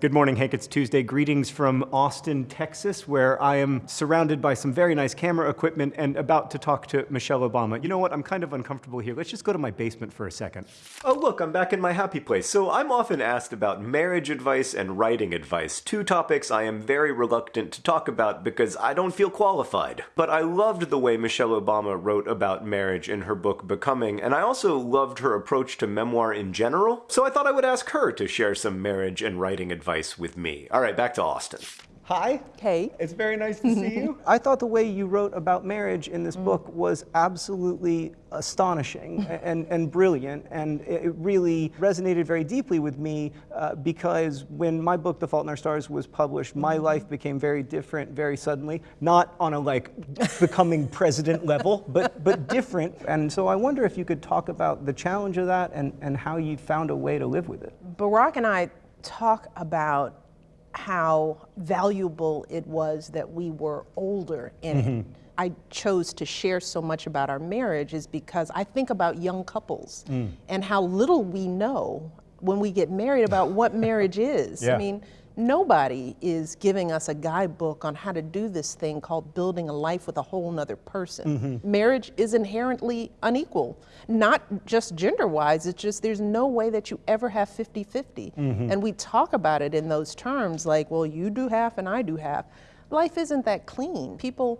Good morning, Hank. It's Tuesday. Greetings from Austin, Texas, where I am surrounded by some very nice camera equipment and about to talk to Michelle Obama. You know what? I'm kind of uncomfortable here. Let's just go to my basement for a second. Oh, look, I'm back in my happy place. So I'm often asked about marriage advice and writing advice, two topics I am very reluctant to talk about because I don't feel qualified. But I loved the way Michelle Obama wrote about marriage in her book Becoming, and I also loved her approach to memoir in general. So I thought I would ask her to share some marriage and writing advice advice with me. All right, back to Austin. Hi. Hey. It's very nice to see you. I thought the way you wrote about marriage in this mm. book was absolutely astonishing and, and brilliant. And it really resonated very deeply with me uh, because when my book, The Fault in Our Stars, was published, my mm-hmm. life became very different very suddenly. Not on a like becoming president level, but, but different. And so I wonder if you could talk about the challenge of that and, and how you found a way to live with it. Barack and I talk about how valuable it was that we were older in mm -hmm. I chose to share so much about our marriage is because I think about young couples mm. and how little we know when we get married about what marriage is. Yeah. I mean, nobody is giving us a guidebook on how to do this thing called building a life with a whole nother person. Mm -hmm. Marriage is inherently unequal, not just gender wise, it's just there's no way that you ever have 50 50. Mm -hmm. And we talk about it in those terms like, well, you do half and I do half. Life isn't that clean. People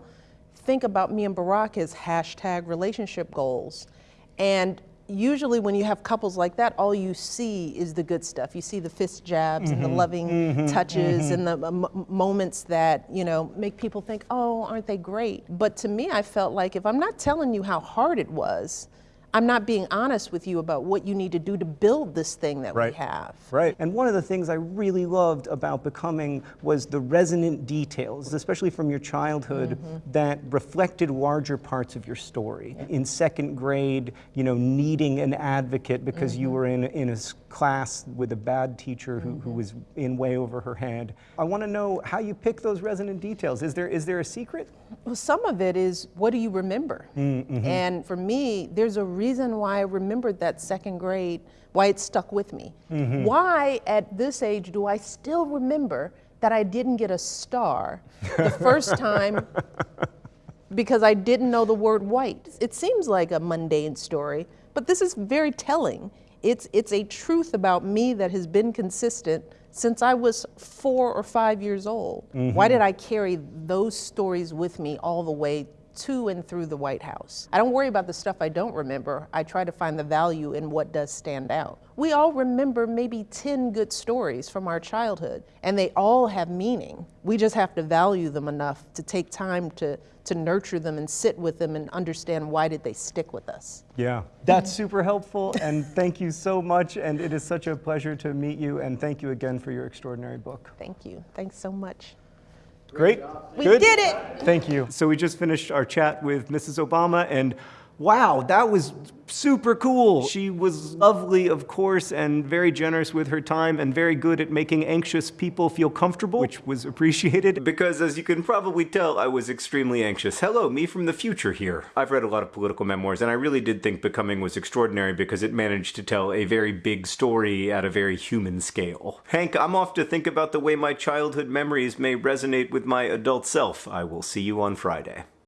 think about me and Barack as hashtag relationship goals. And usually when you have couples like that, all you see is the good stuff. You see the fist jabs mm -hmm. and the mm-hmm. loving mm -hmm. touches mm -hmm. and the uh, moments that, you know, make people think, oh, aren't they great? But to me, I felt like if I'm not telling you how hard it was, I'm not being honest with you about what you need to do to build this thing that right. we have. Right. And one of the things I really loved about Becoming was the resonant details, especially from your childhood, mm -hmm. that reflected larger parts of your story. In second grade, you know, needing an advocate because mm -hmm. you mm-hmm. were in, in a class with a bad teacher who, mm -hmm. who mm-hmm. was in way over her head. I want to know how you pick those resonant details. Is there, is there a secret? Well, some of it is what do you remember? Mm-hmm. And for me, there's a reason why I remembered that second grade, why it stuck with me. Mm -hmm. Why at this age do I still remember that I didn't get a star the first time because I didn't know the word white? It seems like a mundane story, but this is very telling. It's, it's a truth about me that has been consistent since I was four or five years old. Mm -hmm. Why did I carry those stories with me all the way to and through the White House. I don't worry about the stuff I don't remember. I try to find the value in what does stand out. We all remember maybe 10 good stories from our childhood, and they all have meaning. We just have to value them enough to take time to, to nurture them and sit with them and understand why did they stick with us. Yeah, that's super helpful, and thank you so much, and it is such a pleasure to meet you, and thank you again for your extraordinary book. Thank you. Thanks so much. Great. We Good? did it. Thank you. So we just finished our chat with Mrs. Obama and wow, that was super cool. She was lovely, of course, and very generous with her time and very good at making anxious people feel comfortable, which was appreciated. Because as you can probably tell, I was extremely anxious. Hello, me from the future here. I've read a lot of political memoirs, and I really did think Becoming was extraordinary because it managed to tell a very big story at a very human scale. Hank, I'm off to think about the way my childhood memories may resonate with my adult self. I will see you on Friday.